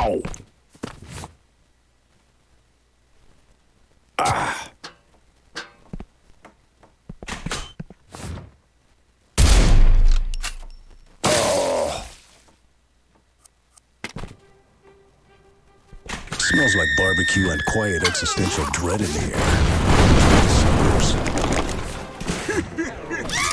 Ow! Ah. Smells like barbecue and quiet existential dread in the air.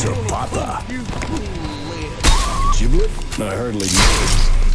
to Papa. Giblet? I hardly know.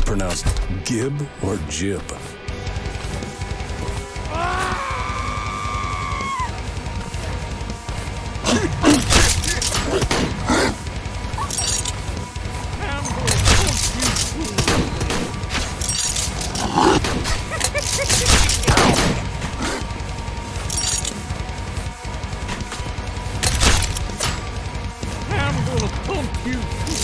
That pronounced Gib or Jib? I'm gonna pump you.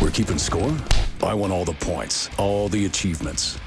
We're keeping score? I want all the points, all the achievements.